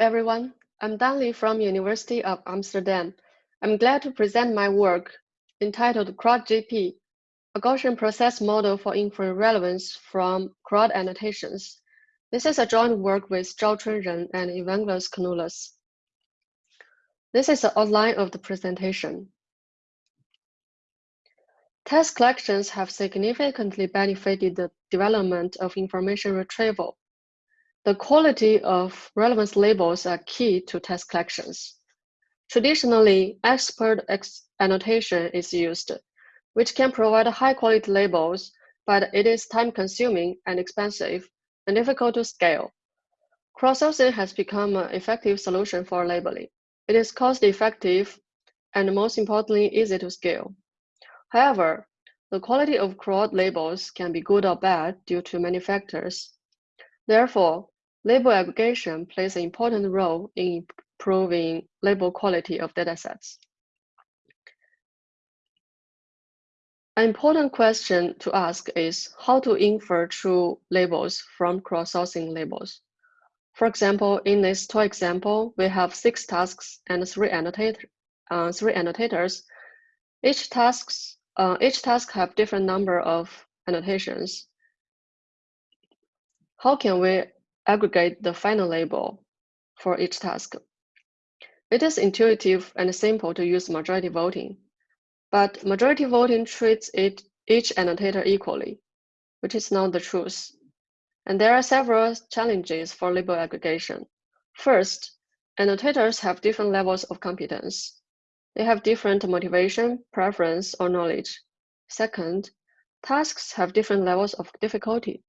everyone. I'm Dan Li from University of Amsterdam. I'm glad to present my work entitled CrowdGP, a Gaussian process model for inferring relevance from Crowd annotations. This is a joint work with Zhaochun Ren and Evangelos Kanoulas. This is the outline of the presentation. Test collections have significantly benefited the development of information retrieval the quality of relevance labels are key to task collections. Traditionally, expert annotation is used, which can provide high quality labels, but it is time consuming and expensive and difficult to scale. Crowdsourcing has become an effective solution for labeling. It is cost effective and most importantly, easy to scale. However, the quality of crowd labels can be good or bad due to many factors. Therefore, label aggregation plays an important role in improving label quality of datasets. An important question to ask is how to infer true labels from crowdsourcing labels. For example, in this toy example, we have six tasks and three, annotate, uh, three annotators. Each, tasks, uh, each task have different number of annotations. How can we aggregate the final label for each task? It is intuitive and simple to use majority voting, but majority voting treats it, each annotator equally, which is not the truth. And there are several challenges for label aggregation. First, annotators have different levels of competence. They have different motivation, preference, or knowledge. Second, tasks have different levels of difficulty.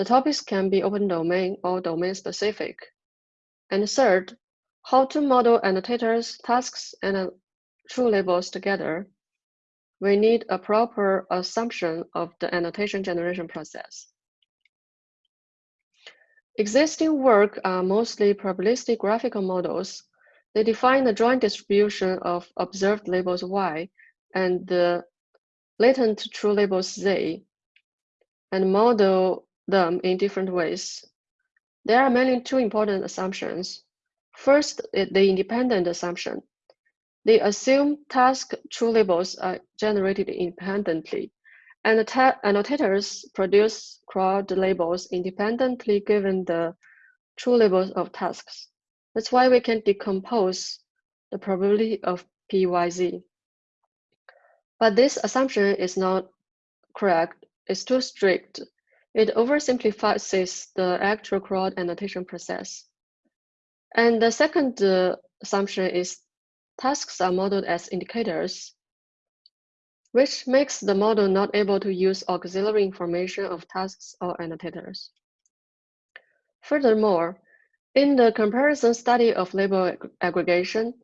The topics can be open domain or domain specific. And third, how to model annotators, tasks, and true labels together. We need a proper assumption of the annotation generation process. Existing work are mostly probabilistic graphical models. They define the joint distribution of observed labels Y and the latent true labels Z, and model them in different ways. There are mainly two important assumptions. First the independent assumption. They assume task true labels are generated independently, and annotators produce crowd labels independently given the true labels of tasks. That's why we can decompose the probability of PYZ. But this assumption is not correct. It's too strict it oversimplifies the actual crowd annotation process. And the second uh, assumption is tasks are modeled as indicators, which makes the model not able to use auxiliary information of tasks or annotators. Furthermore, in the comparison study of label ag aggregation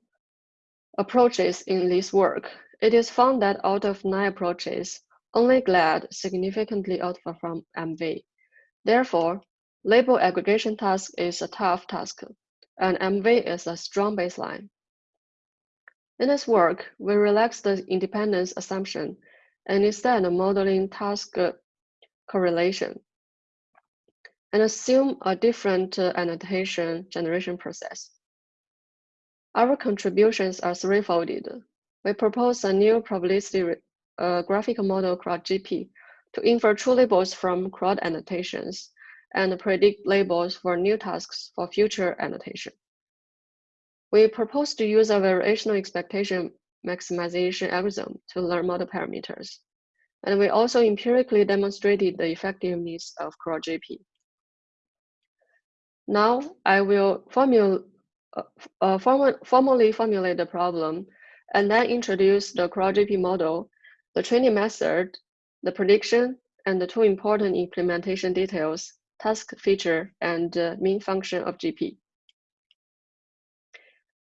approaches in this work, it is found that out of nine approaches, only GLAD significantly outperform MV. Therefore, label aggregation task is a tough task, and MV is a strong baseline. In this work, we relax the independence assumption and instead modeling task correlation and assume a different annotation generation process. Our contributions are threefolded. We propose a new probabilistic a graphical model CrowdGP to infer true labels from crowd annotations and predict labels for new tasks for future annotation. We propose to use a variational expectation maximization algorithm to learn model parameters. And we also empirically demonstrated the effectiveness of CrowdGP. Now I will formula, uh, uh, form formally formulate the problem and then introduce the CrowdGP model the training method, the prediction, and the two important implementation details, task feature, and uh, mean function of GP.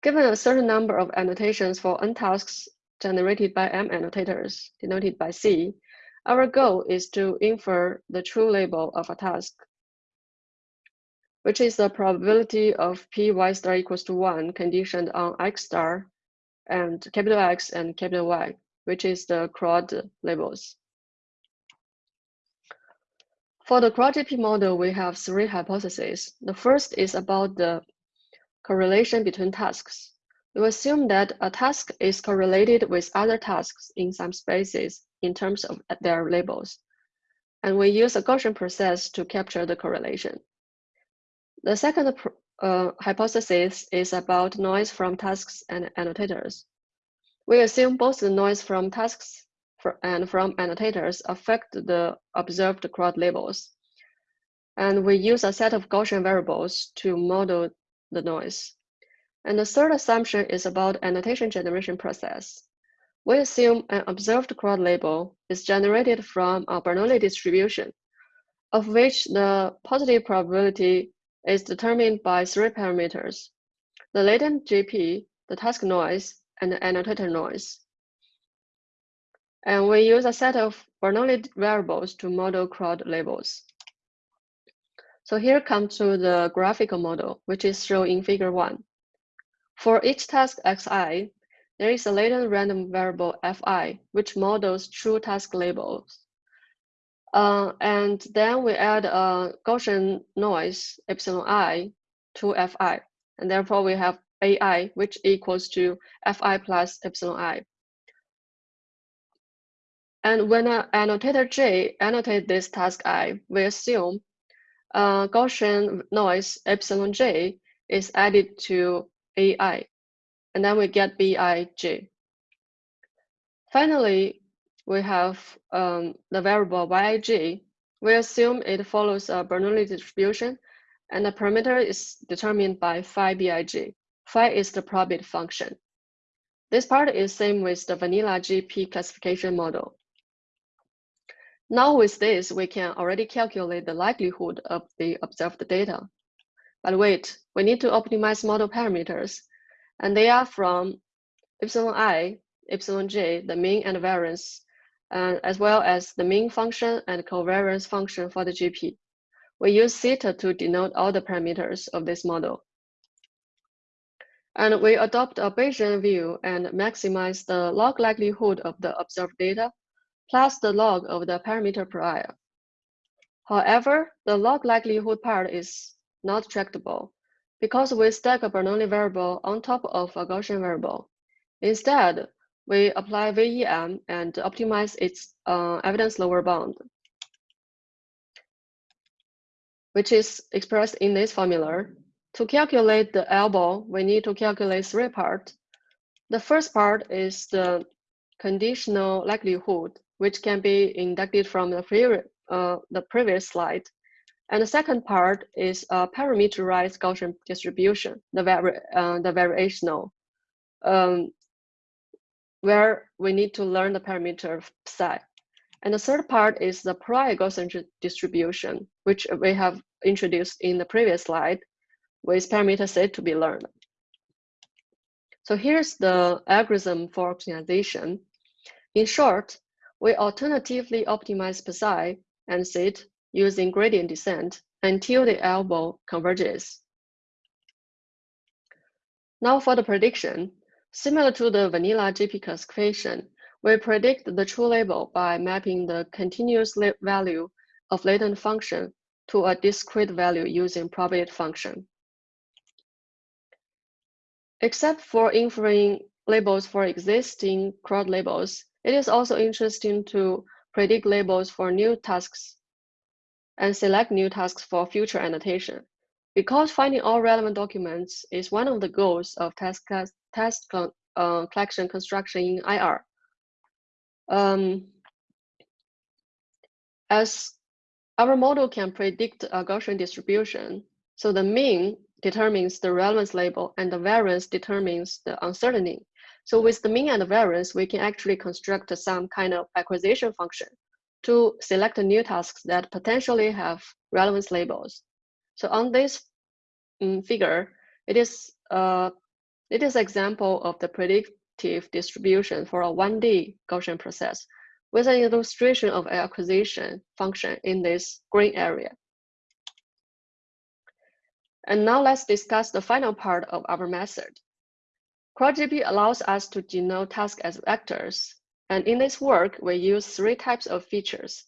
Given a certain number of annotations for n tasks generated by m annotators, denoted by C, our goal is to infer the true label of a task, which is the probability of p y star equals to 1 conditioned on x star and capital X and capital Y which is the crowd labels. For the CrowdGP model, we have three hypotheses. The first is about the correlation between tasks. We assume that a task is correlated with other tasks in some spaces in terms of their labels. And we use a Gaussian process to capture the correlation. The second uh, hypothesis is about noise from tasks and annotators. We assume both the noise from tasks and from annotators affect the observed crowd labels. And we use a set of Gaussian variables to model the noise. And the third assumption is about annotation generation process. We assume an observed crowd label is generated from a Bernoulli distribution, of which the positive probability is determined by three parameters, the latent GP, the task noise, and annotator noise. And we use a set of Bernoulli variables to model crowd labels. So here comes to the graphical model, which is shown in figure one. For each task xi, there is a latent random variable fi, which models true task labels. Uh, and then we add a Gaussian noise epsilon i to fi, and therefore we have ai, which equals to fi plus epsilon i. And when an annotator j annotate this task i, we assume uh, Gaussian noise epsilon j is added to ai, and then we get bij. Finally, we have um, the variable yij. We assume it follows a Bernoulli distribution, and the parameter is determined by phi bij. Phi is the probit function. This part is same with the vanilla GP classification model. Now with this, we can already calculate the likelihood of the observed data. But wait, we need to optimize model parameters, and they are from epsilon i, epsilon j, the mean and variance, uh, as well as the mean function and covariance function for the GP. We use theta to denote all the parameters of this model. And we adopt a Bayesian view and maximize the log likelihood of the observed data plus the log of the parameter prior. However, the log likelihood part is not tractable because we stack a Bernoulli variable on top of a Gaussian variable. Instead, we apply VEM and optimize its uh, evidence lower bound, which is expressed in this formula. To calculate the ELBO, we need to calculate three parts. The first part is the conditional likelihood which can be inducted from the, pre uh, the previous slide. And the second part is a parameterized Gaussian distribution, the, vari uh, the variational, um, where we need to learn the parameter psi. And the third part is the prior Gaussian distribution, which we have introduced in the previous slide with parameter set to be learned. So here's the algorithm for optimization. In short, we alternatively optimize psi and sit using gradient descent until the ELBO converges. Now for the prediction, similar to the vanilla GP classification, we predict the true label by mapping the continuous value of latent function to a discrete value using probit function. Except for inferring labels for existing crowd labels, it is also interesting to predict labels for new tasks and select new tasks for future annotation. Because finding all relevant documents is one of the goals of task, task uh, collection construction in IR. Um, as our model can predict a Gaussian distribution, so the mean determines the relevance label and the variance determines the uncertainty. So with the mean and the variance, we can actually construct some kind of acquisition function to select new tasks that potentially have relevance labels. So on this um, figure, it is uh, it is example of the predictive distribution for a 1D Gaussian process with an illustration of acquisition function in this green area. And now let's discuss the final part of our method, CrowdGP allows us to denote tasks as vectors. And in this work, we use three types of features,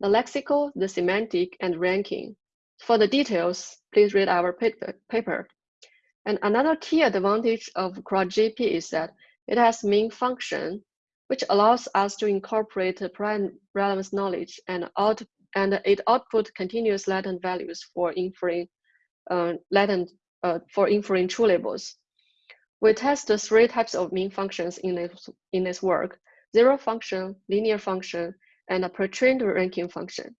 the lexical, the semantic, and ranking. For the details, please read our paper. And another key advantage of CrowdGP is that it has mean function, which allows us to incorporate prior relevance knowledge and, out, and it output continuous latent values for inferring latent uh, for inferring true labels. We test the three types of mean functions in this, in this work, zero function, linear function, and a pre-trained ranking function.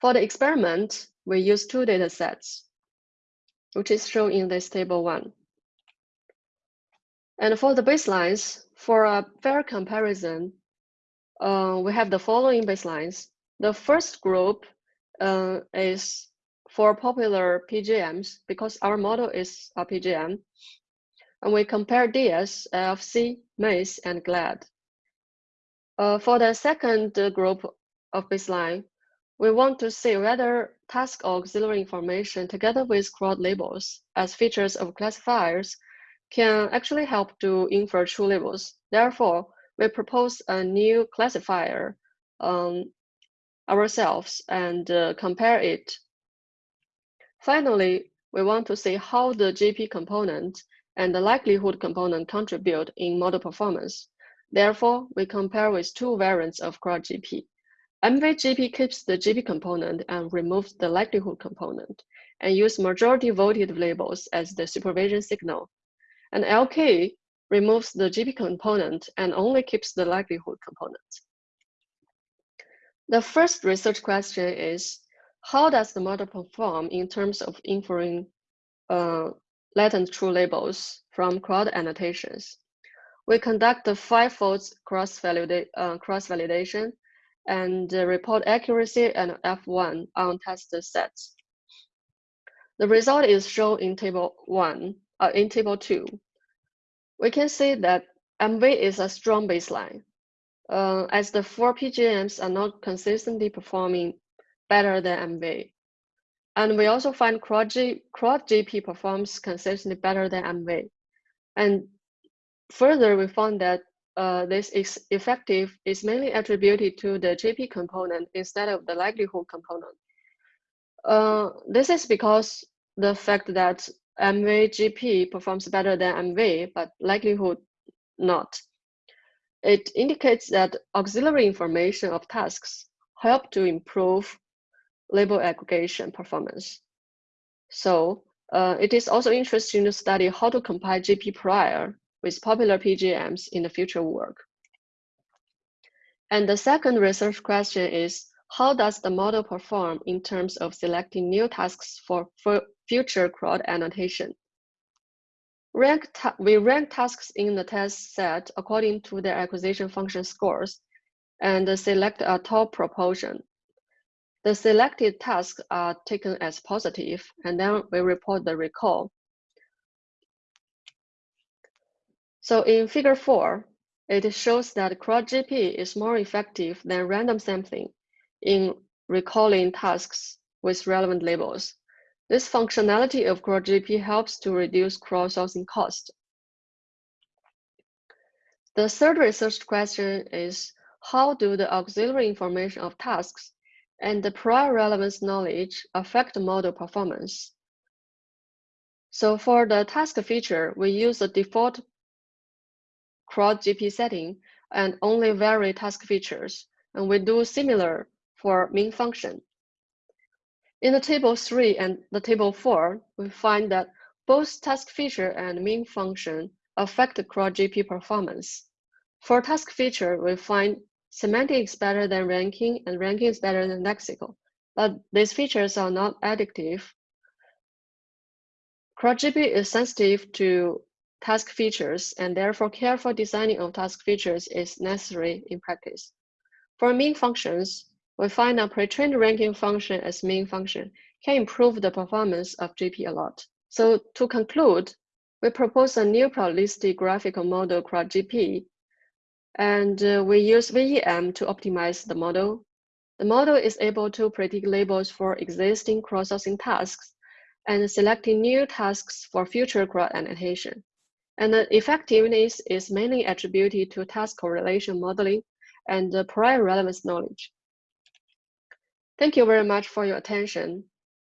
For the experiment, we use two data sets, which is shown in this table one. And for the baselines, for a fair comparison, uh, we have the following baselines. The first group uh, is for popular PGMs because our model is a PGM. And we compare DS, LFC, MACE, and GLAD. Uh, for the second group of baseline, we want to see whether task auxiliary information together with crowd labels as features of classifiers can actually help to infer true labels. Therefore, we propose a new classifier um, ourselves and uh, compare it. Finally, we want to see how the GP component and the likelihood component contribute in model performance. Therefore, we compare with two variants of CrowdGP. MVGP keeps the GP component and removes the likelihood component, and use majority voted labels as the supervision signal. And LK removes the GP component and only keeps the likelihood component. The first research question is, how does the model perform in terms of inferring uh, latent true labels from crowd annotations? We conduct the five-fold cross-validation uh, cross and report accuracy and F1 on test sets. The result is shown in table one, uh, in table two. We can see that MV is a strong baseline, uh, as the four PGMs are not consistently performing better than MV. And we also find CrowdGP performs consistently better than MV. And further, we found that uh, this is effective is mainly attributed to the GP component instead of the likelihood component. Uh, this is because the fact that MV GP performs better than MV, but likelihood not. It indicates that auxiliary information of tasks help to improve label aggregation performance. So uh, it is also interesting to study how to compile GP prior with popular PGMs in the future work. And the second research question is, how does the model perform in terms of selecting new tasks for, for future crowd annotation? Rank we rank tasks in the test set according to their acquisition function scores and select a top proportion. The selected tasks are taken as positive, and then we report the recall. So in figure four, it shows that CrowdGP is more effective than random sampling in recalling tasks with relevant labels. This functionality of CrowdGP helps to reduce crowdsourcing cost. The third research question is, how do the auxiliary information of tasks and the prior relevance knowledge affect model performance? So for the task feature, we use the default CrowdGP setting and only vary task features, and we do similar for mean function. In the table 3 and the table 4, we find that both task feature and mean function affect CrowdGP performance. For task feature, we find semantic is better than ranking and ranking is better than lexical, but these features are not additive. CrowdGP is sensitive to task features, and therefore careful designing of task features is necessary in practice. For mean functions, we find a pre-trained ranking function as mean function can improve the performance of GP a lot. So to conclude, we propose a new probabilistic graphical model CrowdGP, and uh, we use VEM to optimize the model. The model is able to predict labels for existing crowdsourcing tasks and selecting new tasks for future crowd annotation. And the effectiveness is mainly attributed to task correlation modeling and prior relevance knowledge. Thank you very much for your attention.